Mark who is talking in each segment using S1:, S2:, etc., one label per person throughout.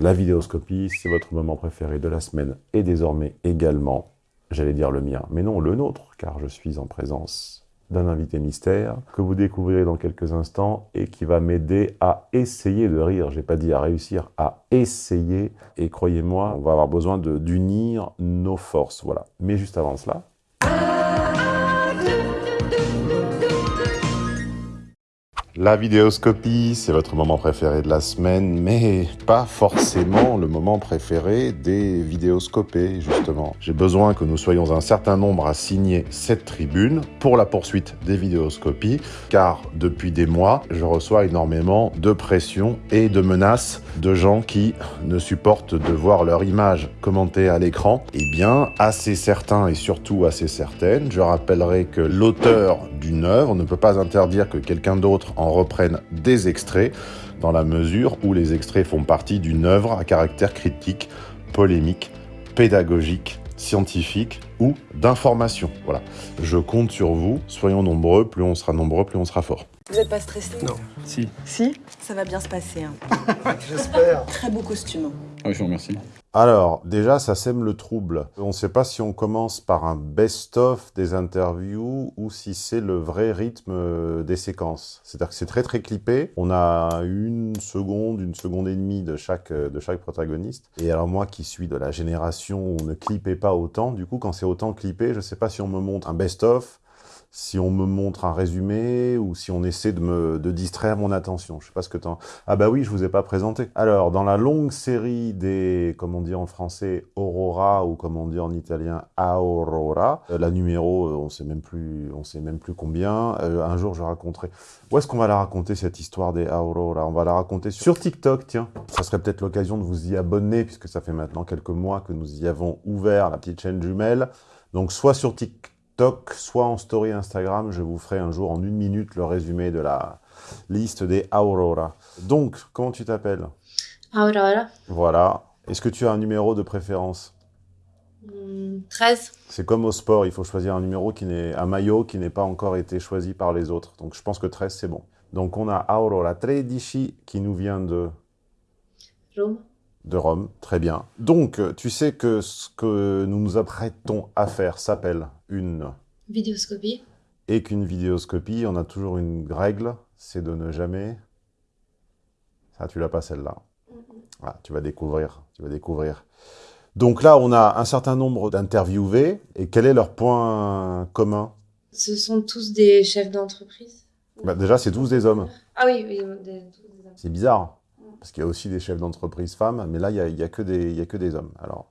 S1: La vidéoscopie, c'est votre moment préféré de la semaine et désormais également, j'allais dire le mien, mais non le nôtre, car je suis en présence d'un invité mystère que vous découvrirez dans quelques instants et qui va m'aider à essayer de rire. J'ai pas dit à réussir, à essayer. Et croyez-moi, on va avoir besoin d'unir nos forces. Voilà. Mais juste avant cela, La vidéoscopie, c'est votre moment préféré de la semaine, mais pas forcément le moment préféré des vidéoscopés, justement. J'ai besoin que nous soyons un certain nombre à signer cette tribune pour la poursuite des vidéoscopies, car depuis des mois, je reçois énormément de pression et de menaces de gens qui ne supportent de voir leur image commentée à l'écran. Eh bien, assez certains et surtout assez certaines, je rappellerai que l'auteur d'une œuvre ne peut pas interdire que quelqu'un d'autre en reprenne des extraits dans la mesure où les extraits font partie d'une œuvre à caractère critique, polémique, pédagogique, scientifique ou d'information. Voilà. Je compte sur vous, soyons nombreux, plus on sera nombreux, plus on sera fort.
S2: Vous n'êtes pas stressé?
S3: Non. Si.
S2: Si? Ça va bien se passer. Hein.
S3: J'espère.
S2: Très beau costume.
S4: Ah oui, je vous remercie.
S1: Alors, déjà, ça sème le trouble. On ne sait pas si on commence par un best-of des interviews ou si c'est le vrai rythme euh, des séquences. C'est-à-dire que c'est très très clippé. On a une seconde, une seconde et demie de chaque, euh, de chaque protagoniste. Et alors moi qui suis de la génération où on ne clippait pas autant, du coup quand c'est autant clippé, je ne sais pas si on me montre un best-of, si on me montre un résumé ou si on essaie de me de distraire mon attention. Je sais pas ce que t'en... Ah bah oui, je vous ai pas présenté. Alors, dans la longue série des, comme on dit en français, Aurora ou comme on dit en italien, Aurora, euh, la numéro, euh, on sait même plus, on sait même plus combien. Euh, un jour, je raconterai. Où est-ce qu'on va la raconter cette histoire des Aurora? On va la raconter sur... sur TikTok, tiens. Ça serait peut-être l'occasion de vous y abonner puisque ça fait maintenant quelques mois que nous y avons ouvert la petite chaîne jumelle. Donc, soit sur TikTok soit en story Instagram, je vous ferai un jour en une minute le résumé de la liste des Aurora. Donc, comment tu t'appelles?
S5: Aurora.
S1: Voilà. Est-ce que tu as un numéro de préférence?
S5: Hmm, 13.
S1: C'est comme au sport, il faut choisir un numéro qui n'est un maillot qui n'est pas encore été choisi par les autres. Donc je pense que 13 c'est bon. Donc on a Aurora 13 qui nous vient de
S5: Rome.
S1: De Rome, très bien. Donc, tu sais que ce que nous nous apprêtons à faire s'appelle une...
S5: Vidéoscopie.
S1: Et qu'une vidéoscopie, on a toujours une règle, c'est de ne jamais... Ça, tu l'as pas celle-là. Ah, tu vas découvrir, tu vas découvrir. Donc là, on a un certain nombre d'interviewés, et quel est leur point commun?
S5: Ce sont tous des chefs d'entreprise.
S1: bah, Déjà, c'est tous des hommes.
S5: Ah oui, oui, des.
S1: C'est bizarre, parce qu'il y a aussi des chefs d'entreprise femmes, mais là, il n'y a, que des- hommes. Alors,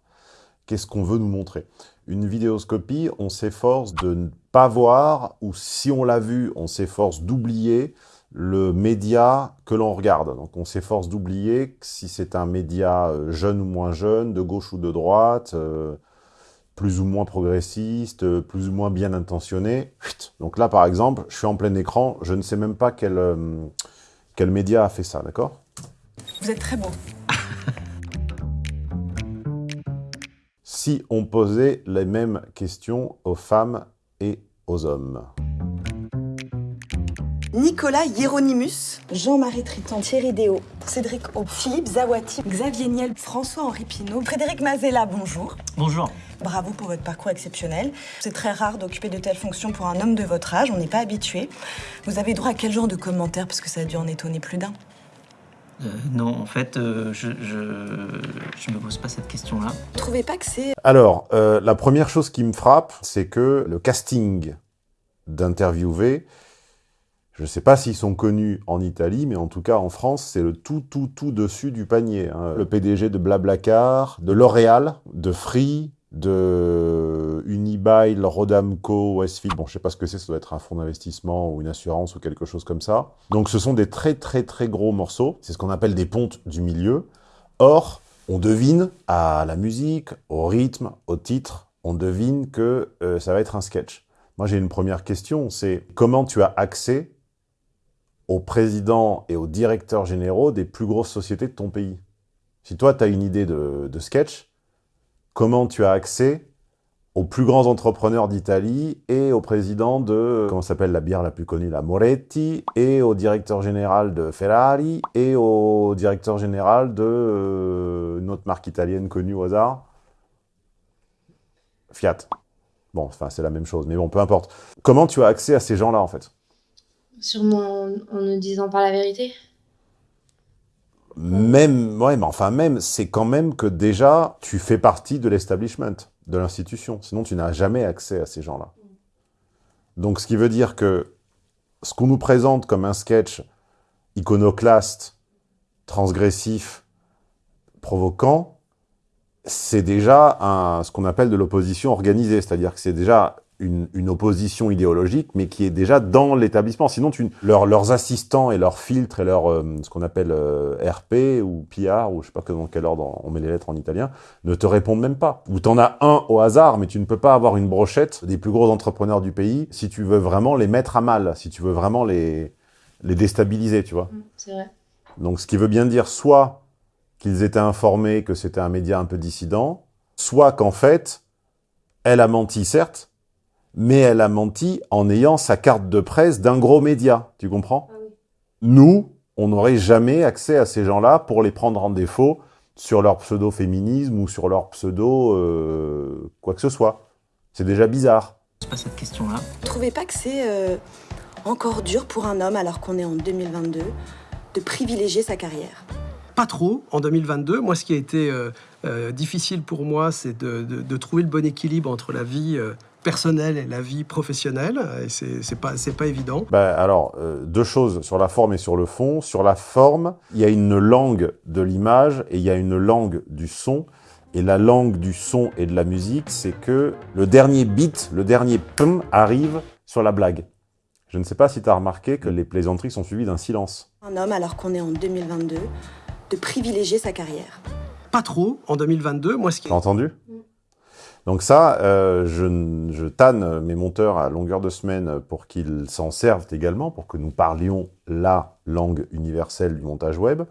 S1: qu'est-ce qu'on veut nous montrer? Une vidéoscopie, on s'efforce de ne pas voir, ou si on l'a vu, on s'efforce d'oublier le média que l'on regarde. Donc, on s'efforce d'oublier si c'est un média euh, jeune ou moins jeune, de gauche ou de droite, euh, plus ou moins progressiste, euh, plus ou moins bien intentionné. Donc là, par exemple, je suis en plein écran, je ne sais même pas quel média a fait ça, d'accord?
S2: Vous êtes très beau.
S1: si on posait les mêmes questions aux femmes et aux hommes.
S2: Nicolas Hieronymus, Jean-Marie Triton, Thierry Déo, Cédric O, Philippe Zawati, Xavier Niel, François-Henri Pinault, Frédéric Mazella, bonjour.
S3: Bonjour.
S2: Bravo pour votre parcours exceptionnel. C'est très rare d'occuper de telles fonctions pour un homme de votre âge, on n'est pas habitué. Vous avez droit à quel genre de commentaires Parce que ça a dû en étonner plus d'un.
S3: Euh, non, en fait, euh, je, je, je me pose pas cette question-là.
S2: Vous trouvez pas que c'est
S1: Alors, euh, la première chose qui me frappe, c'est que le casting d'interviewés, je ne sais pas s'ils sont connus en Italie, mais en tout cas en France, c'est le tout, tout, tout dessus du panier. hein. Le PDG de Blablacar, de L'Oréal, de Free, de Unibail, Rodamco, Westfield, bon, je sais pas ce que c'est, ça doit être un fonds d'investissement ou une assurance ou quelque chose comme ça. Donc ce sont des très, très, très gros morceaux. C'est ce qu'on appelle des pontes du milieu. Or, on devine à la musique, au rythme, au titre, on devine que euh, ça va être un sketch. Moi, j'ai une première question, c'est comment tu as accès aux présidents et aux directeurs généraux des plus grosses sociétés de ton pays? Si toi, tu as une idée de, de sketch, comment tu as accès aux plus grands entrepreneurs d'Italie et au président de, comment s'appelle la bière la plus connue, la Moretti, et au directeur général de Ferrari, et au directeur général de, euh, autre marque italienne connue au hasard? Fiat. Bon, enfin, c'est la même chose, mais bon, peu importe. Comment tu as accès à ces gens-là, en fait?
S5: Sûrement en, en ne disant pas la vérité.
S1: Même, ouais, mais enfin même, c'est quand même que déjà, tu fais partie de l'establishment, de l'institution. Sinon, tu n'as jamais accès à ces gens-là. Donc, ce qui veut dire que ce qu'on nous présente comme un sketch iconoclaste, transgressif, provoquant, c'est déjà un, ce qu'on appelle de l'opposition organisée. C'est-à-dire que c'est déjà une, une, opposition idéologique, mais qui est déjà dans l'établissement. Sinon, tu, leur, leurs assistants et leurs filtres et leur, euh, ce qu'on appelle euh, RP ou PR, ou je sais pas dans quel ordre on met les lettres en italien, ne te répondent même pas. Ou t'en as un au hasard, mais tu ne peux pas avoir une brochette des plus gros entrepreneurs du pays si tu veux vraiment les mettre à mal, si tu veux vraiment les, les déstabiliser, tu vois.
S5: C'est vrai.
S1: Donc, ce qui veut bien dire soit qu'ils étaient informés que c'était un média un peu dissident, soit qu'en fait, elle a menti, certes, mais elle a menti en ayant sa carte de presse d'un gros média, tu comprends?
S5: Ah.
S1: Nous, on n'aurait jamais accès à ces gens-là pour les prendre en défaut sur leur pseudo-féminisme ou sur leur pseudo euh, quoi que ce soit. C'est déjà bizarre.
S3: C'est pas cette question-là.
S2: Vous trouvez pas que c'est euh, encore dur pour un homme, alors qu'on est en 2022, de privilégier sa carrière?
S4: Pas trop en 2022. Moi, ce qui a été euh, euh, difficile pour moi, c'est de, de- de trouver le bon équilibre entre la vie euh, personnelle et la vie professionnelle. Et c'est c'est pas, c'est pas évident.
S1: Bah, alors, euh, deux choses sur la forme et sur le fond. Sur la forme, il y a une langue de l'image et il y a une langue du son. Et la langue du son et de la musique, c'est que le dernier beat, le dernier pum arrive sur la blague. Je ne sais pas si tu as remarqué que les plaisanteries sont suivies d'un silence.
S2: Un homme, alors qu'on est en 2022, de privilégier sa carrière
S4: Pas trop en 2022. Moi, ce qui
S1: T'as entendu? Donc ça, euh, je, je tanne mes monteurs à longueur de semaine pour qu'ils s'en servent également, pour que nous parlions la langue universelle du montage web.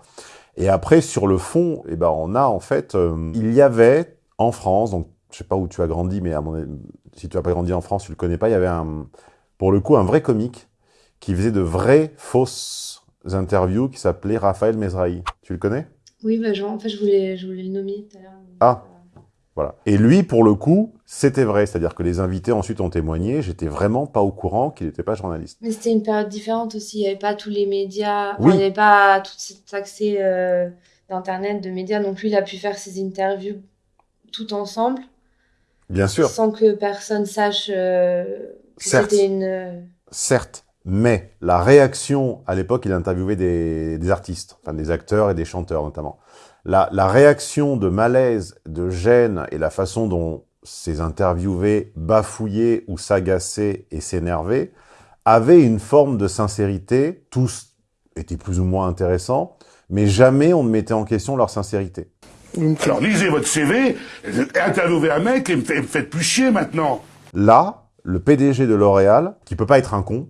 S1: Et après, sur le fond, eh ben, on a en fait, euh, il y avait en France, donc je sais pas où tu as grandi, mais à mon, avis, si tu as pas grandi en France, tu le connais pas, il y avait un, pour le coup un vrai comique qui faisait de vraies fausses interviews qui s'appelait Raphaël Mesrahi. Tu le connais?
S5: Oui, bah, genre, en fait, je voulais, je voulais le nommer tout à l'heure.
S1: Ah. Voilà. Et lui, pour le coup, c'était vrai. C'est-à-dire que les invités ensuite ont témoigné. J'étais vraiment pas au courant qu'il n'était pas journaliste.
S5: Mais c'était une période différente aussi. Il n'y avait pas tous les médias. Enfin,
S1: Oui.
S5: Il n'y avait pas tout cet accès euh, d'Internet, de médias. Donc lui, il a pu faire ses interviews tout ensemble,
S1: Bien sûr,
S5: sans que personne sache euh, que c'était une... euh,
S1: certes. Mais la réaction, à l'époque, il interviewait des, des artistes, enfin des acteurs et des chanteurs notamment. La, la réaction de malaise, de gêne et la façon dont ces interviewés bafouillaient ou s'agaçaient et s'énervaient avaient une forme de sincérité. Tous étaient plus ou moins intéressants, mais jamais on ne mettait en question leur sincérité.
S6: Alors lisez votre CV, interviewez un mec et me fait- me faites plus chier maintenant.
S1: Là, le PDG de L'Oréal, qui peut pas être un con,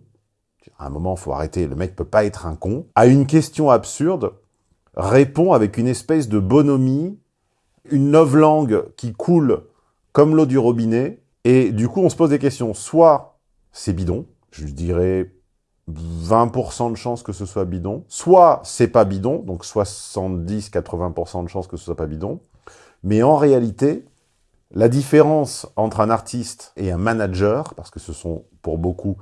S1: à un moment, faut arrêter, le mec peut pas être un con, à une question absurde, répond avec une espèce de bonhomie, une novlangue qui coule comme l'eau du robinet, et du coup, on se pose des questions. Soit c'est bidon, je dirais 20% de chances que ce soit bidon, soit c'est pas bidon, donc 70-80% de chances que ce soit pas bidon, mais en réalité, la différence entre un artiste et un manager, parce que ce sont pour beaucoup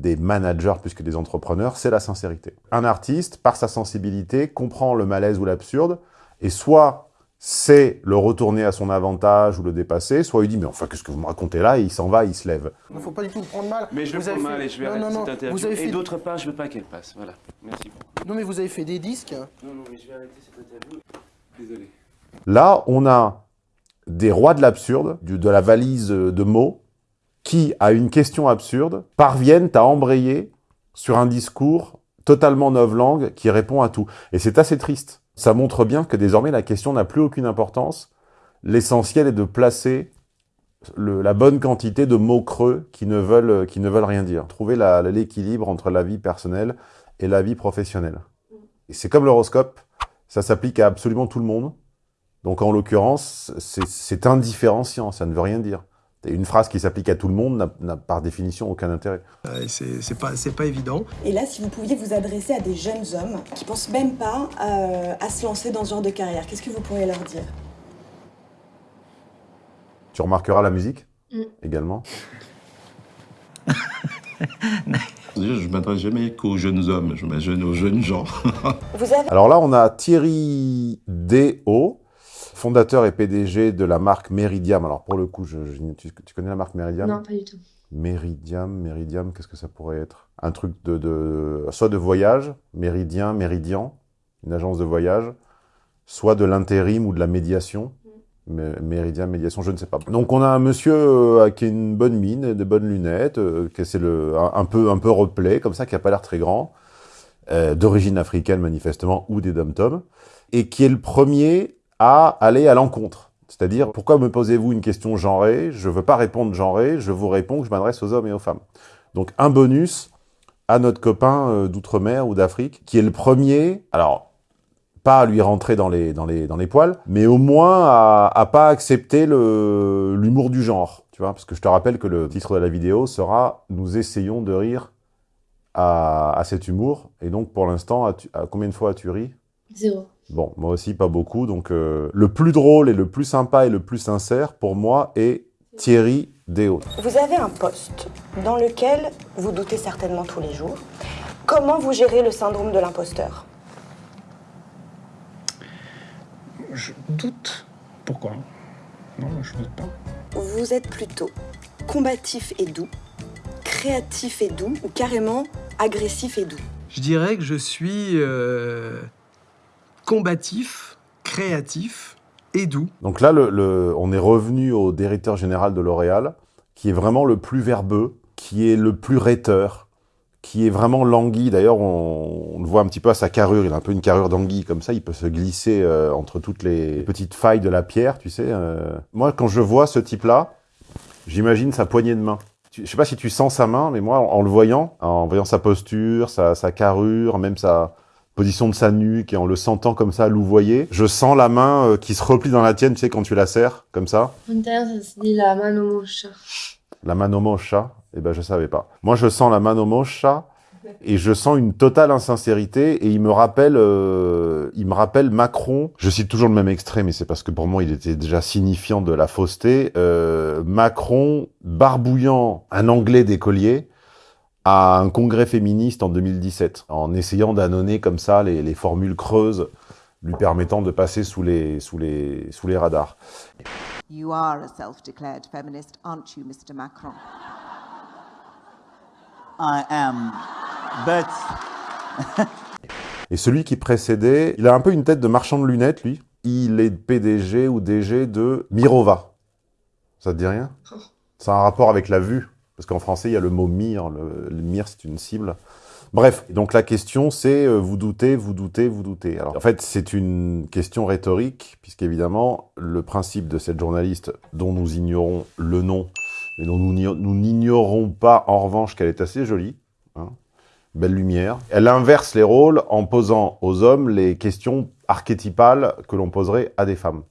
S1: des managers plus que des entrepreneurs, c'est la sincérité. Un artiste, par sa sensibilité, comprend le malaise ou l'absurde, et soit c'est le retourner à son avantage ou le dépasser, soit il dit « mais enfin, qu'est-ce que vous me racontez là ?» et il s'en va, il se lève.
S7: Il ne faut pas du tout le prendre mal.
S8: Mais je le
S7: Vous
S8: prends
S7: avez
S8: mal
S7: fait-
S8: et je vais
S7: non,
S8: arrêter
S7: non, non.
S8: cette interview.
S7: Vous avez
S8: Et
S7: fait...
S8: d'autre part, je veux pas qu'elle passe. Voilà. Merci.
S7: Non, mais vous avez fait des disques.
S8: Non, non, mais je vais arrêter cette interview. Désolé.
S1: Là, on a des rois de l'absurde, du- de la valise de mots, qui, à une question absurde, parviennent à embrayer sur un discours totalement novlangue qui répond à tout. Et c'est assez triste. Ça montre bien que désormais la question n'a plus aucune importance. L'essentiel est de placer le- la bonne quantité de mots creux qui ne veulent, qui ne veulent rien dire. Trouver l'équilibre entre la vie personnelle et la vie professionnelle. Et c'est comme l'horoscope, ça s'applique à absolument tout le monde. Donc en l'occurrence, c'est indifférenciant, ça ne veut rien dire. Une phrase qui s'applique à tout le monde n'a- par définition aucun intérêt.
S4: euh, c'est pas, évident.
S2: Et là, si vous pouviez vous adresser à des jeunes hommes qui pensent même pas euh, à se lancer dans ce genre de carrière, qu'est-ce que vous pourriez leur dire?
S1: Tu remarqueras la musique
S5: Mm.
S1: également?
S9: Je ne m'adresse jamais qu'aux jeunes hommes, je m'adresse aux jeunes gens.
S2: Vous avez
S1: Alors là, on a Thierry Déhaut, fondateur et PDG de la marque Meridiam. Alors pour le coup, je, je- tu, tu connais la marque Meridiam?
S5: Non, pas du tout.
S1: Meridiam, Meridiam, qu'est-ce que ça pourrait être? Un truc de, de- soit de voyage, Méridien, Méridian, une agence de voyage, soit de l'intérim ou de la médiation. Mé- Méridiam, médiation, je ne sais pas. Donc on a un monsieur euh, qui a une bonne mine, des bonnes lunettes, euh, qui c'est le un, un peu un peu replay comme ça, qui a pas l'air très grand, euh, d'origine africaine manifestement ou des dom et qui est le premier à aller à l'encontre. C'est-à-dire, pourquoi me posez-vous une question genrée? Je veux pas répondre genrée, je vous réponds que je m'adresse aux hommes et aux femmes. Donc un bonus à notre copain euh, d'outre-mer ou d'Afrique, qui est le premier, alors pas à lui rentrer dans les, dans les, dans les poils, mais au moins à, à pas accepter l'humour du genre, tu vois, parce que je te rappelle que le titre de la vidéo sera « Nous essayons de rire à, à cet humour », et donc pour l'instant, à combien de fois as-tu ri?
S5: Zéro.
S1: Bon, moi aussi, pas beaucoup. Donc, euh, le plus drôle et le plus sympa et le plus sincère, pour moi, est Thierry Déhaut.
S2: Vous avez un poste dans lequel vous doutez certainement tous les jours. Comment vous gérez le syndrome de l'imposteur?
S10: Je doute. Pourquoi? Non, je doute pas.
S2: Vous êtes plutôt combatif et doux, créatif et doux ou carrément agressif et doux?
S4: Je dirais que je suis euh, combatif, créatif et doux.
S1: Donc là, on est revenu au directeur général de L'Oréal, qui est vraiment le plus verbeux, qui est le plus rhéteur, qui est vraiment l'anguille. D'ailleurs, on, le voit un petit peu à sa carrure. Il a un peu une carrure d'anguille comme ça. Il peut se glisser euh, entre toutes les petites failles de la pierre, tu sais. euh. Moi, quand je vois ce type-là, j'imagine sa poignée de main. Je sais pas si tu sens sa main, mais moi, en, le voyant, en voyant sa posture, sa carrure, même sa position de sa nuque, et en le sentant comme ça, louvoyer, je sens la main euh, qui se replie dans la tienne, tu sais, quand tu la serres, comme ça.
S5: En italien, ça se dit la mano moscia.
S1: La mano moscia, eh ben je savais pas. Moi je sens la mano moscia et je sens une totale insincérité et il me rappelle euh, il me rappelle Macron, je cite toujours le même extrait mais c'est parce que pour moi il était déjà signifiant de la fausseté, euh, Macron barbouillant un anglais d'écolier à un congrès féministe en 2017 en essayant d'annoncer comme ça les, les formules creuses lui permettant de passer sous les sous les sous les radars.
S11: You are a self-declared feminist, aren't you, Mr. Macron?
S12: I am, but
S1: Et celui qui précédait, il a un peu une tête de marchand de lunettes, lui. Il est PDG ou DG de Mirova. Ça te dit rien? Ça a un rapport avec la vue. Parce qu'en français, il y a le mot mire. Le, le mire, c'est une cible. Bref, donc la question, c'est euh, vous doutez, vous doutez, vous doutez. Alors, en fait, c'est une question rhétorique, puisqu'évidemment, le principe de cette journaliste, dont nous ignorons le nom, mais dont nous n'igno- nous n'ignorons pas, en revanche, qu'elle est assez jolie, hein, belle lumière. Elle inverse les rôles en posant aux hommes les questions archétypales que l'on poserait à des femmes.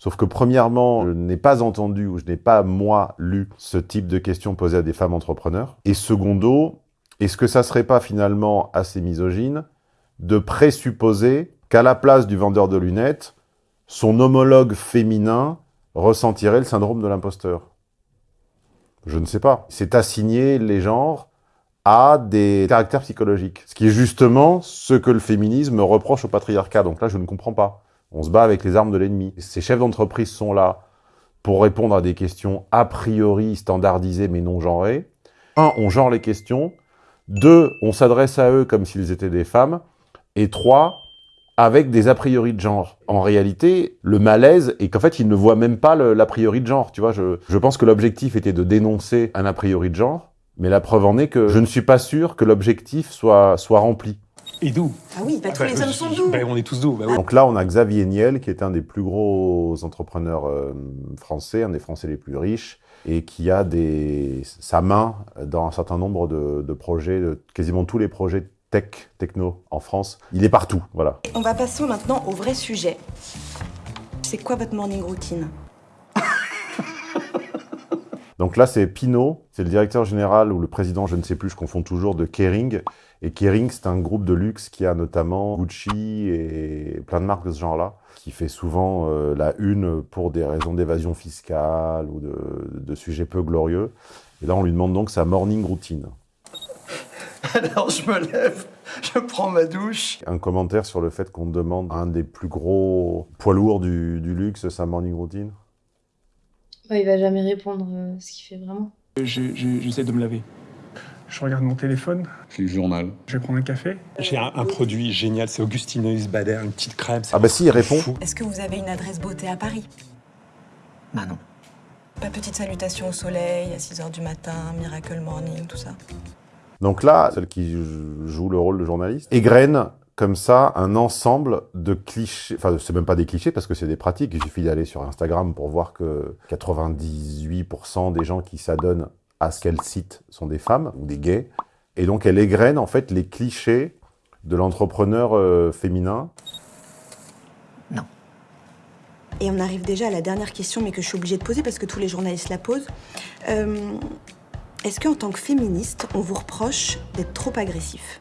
S1: Sauf que premièrement, je n'ai pas entendu ou je n'ai pas, moi, lu ce type de questions posées à des femmes entrepreneurs. Et secondo, est-ce que ça serait pas finalement assez misogyne de présupposer qu'à la place du vendeur de lunettes, son homologue féminin ressentirait le syndrome de l'imposteur? Je ne sais pas. C'est assigner les genres à des caractères psychologiques. Ce qui est justement ce que le féminisme reproche au patriarcat. Donc là, je ne comprends pas. On se bat avec les armes de l'ennemi. Ces chefs d'entreprise sont là pour répondre à des questions a priori standardisées mais non genrées. Un, on genre les questions. Deux, on s'adresse à eux comme s'ils étaient des femmes. Et trois, avec des a priori de genre. En réalité, le malaise est qu'en fait, ils ne voient même pas l'a priori de genre. Tu vois, je, je pense que l'objectif était de dénoncer un a priori de genre, mais la preuve en est que je ne suis pas sûr que l'objectif soit, soit rempli.
S10: Et doux.
S2: Ah oui, pas tous
S10: Bah,
S2: les hommes sont doux.
S10: bah, on est tous doux. bah oui.
S1: Donc là, on a Xavier Niel, qui est un des plus gros entrepreneurs euh, français, un des Français les plus riches, et qui a des, sa main dans un certain nombre de, de projets, de- quasiment tous les projets tech, techno en France. Il est partout, voilà.
S2: On va passer maintenant au vrai sujet. C'est quoi votre morning routine?
S1: Donc là, c'est Pinot, c'est le directeur général ou le président, je ne sais plus, je confonds toujours, de Kering. Et Kering, c'est un groupe de luxe qui a notamment Gucci et plein de marques de ce genre-là. qui fait souvent euh, la une pour des raisons d'évasion fiscale ou de, de sujets peu glorieux. Et là, on lui demande donc sa morning routine.
S13: Alors je me lève, je prends ma douche.
S1: Un commentaire sur le fait qu'on demande à un des plus gros poids lourds du, du luxe sa morning routine?
S5: Ouais, il va jamais répondre euh, ce qu'il fait vraiment.
S10: Je- je- J'essaie de me laver. Je regarde mon téléphone.
S9: Lis le journal.
S10: Je vais prendre un café. J'ai un, un produit génial, c'est Augustineuse Bader, une petite crème.
S1: Ah bah si, il répond.
S2: Est-ce que vous avez une adresse beauté à Paris?
S3: Bah non.
S2: Pas petite salutation au soleil à 6h du matin, miracle morning, tout ça?
S1: Donc là, celle qui joue le rôle de journaliste, égrène comme ça un ensemble de clichés, enfin c'est même pas des clichés parce que c'est des pratiques, il suffit d'aller sur Instagram pour voir que 98% des gens qui s'adonnent à ce qu'elle cite sont des femmes ou des gays, et donc elle égrène en fait les clichés de l'entrepreneur euh, féminin.
S2: Et on arrive déjà à la dernière question, mais que je suis obligée de poser parce que tous les journalistes la posent. Euh, Est-ce qu'en tant que féministe, on vous reproche d'être trop agressif?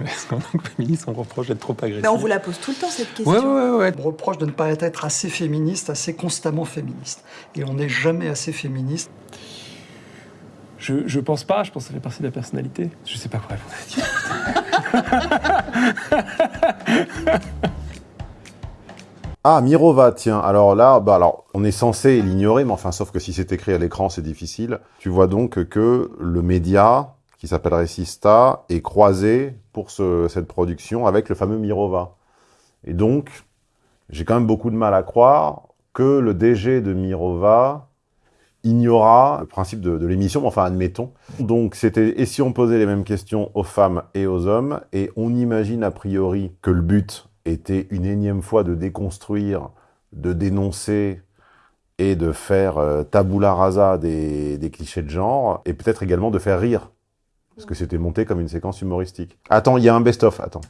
S10: Est-ce qu'en tant que féministe, on reproche d'être trop agressif
S2: On vous la pose tout le temps, cette question.
S13: Ouais, ouais, ouais, ouais. On reproche de ne pas être assez féministe, assez constamment féministe. Et on n'est jamais assez féministe.
S10: je, je pense pas, je pense que ça fait partie de la personnalité. Je sais pas quoi répondre à
S1: Ah, Mirova, tiens. Alors là, bah alors, on est censé l'ignorer, mais enfin, sauf que si c'est écrit à l'écran, c'est difficile. Tu vois donc que le média, qui s'appellerait Sista, est croisé pour ce- cette production avec le fameux Mirova. Et donc, j'ai quand même beaucoup de mal à croire que le DG de Mirova ignora le principe de, de l'émission, enfin, admettons. Donc, c'était, et si on posait les mêmes questions aux femmes et aux hommes, et on imagine a priori que le but était une énième fois de déconstruire, de dénoncer et de faire euh, tabula rasa des clichés de genre, et peut-être également de faire rire, parce que c'était monté comme une séquence humoristique. Attends, il y a un best-of, attends.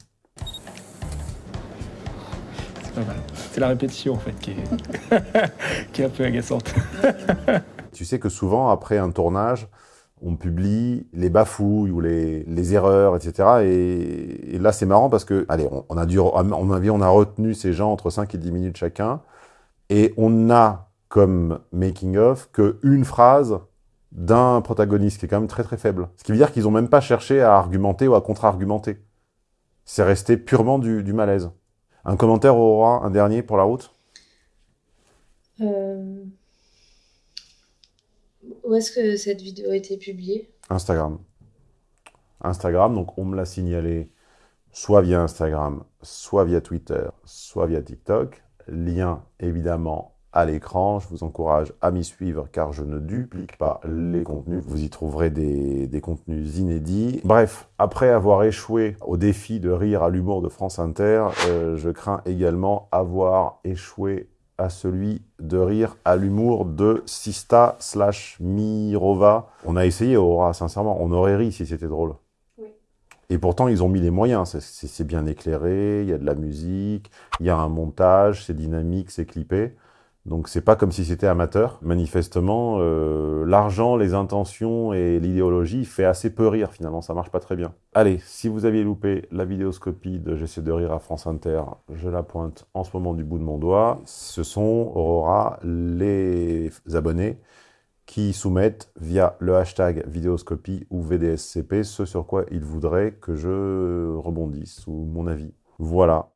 S10: C'est pas mal. C'est la répétition en fait qui est, qui est un peu agaçante.
S1: Tu sais que souvent, après un tournage, on publie les bafouilles ou les, les erreurs, etc. Et, et là, c'est marrant parce que, allez, on, on a dû, mon avis, on a retenu ces gens entre 5 et 10 minutes chacun, et on n'a comme making-of qu'une phrase d'un protagoniste qui est quand même très très faible. Ce qui veut dire qu'ils n'ont même pas cherché à argumenter ou à contre-argumenter. C'est resté purement du, du malaise. Un commentaire, Aurora, un dernier pour la route?
S5: Euh, Où est-ce que cette vidéo a été publiée?
S1: Instagram. Instagram, donc on me l'a signalé soit via Instagram, soit via Twitter, soit via TikTok. Lien évidemment à l'écran. Je vous encourage à m'y suivre car je ne duplique pas les contenus. Vous y trouverez des, des contenus inédits. Bref, après avoir échoué au défi de rire à l'humour de France Inter, euh, je crains également avoir échoué à celui de rire à l'humour de Sista slash Mirova. On a essayé, Aura, sincèrement. On aurait ri si c'était drôle. Et pourtant, ils ont mis les moyens. C'est bien éclairé, il y a de la musique, il y a un montage, c'est dynamique, c'est clippé. Donc, c'est pas comme si c'était amateur. Manifestement, euh, l'argent, les intentions et l'idéologie fait assez peu rire, finalement. Ça marche pas très bien. Allez, si vous aviez loupé la vidéoscopie de J'essaie de rire à France Inter, je la pointe en ce moment du bout de mon doigt. Ce sont, Aurora, les abonnés qui soumettent via le hashtag vidéoscopie ou VDSCP ce sur quoi ils voudraient que je rebondisse ou mon avis. Voilà.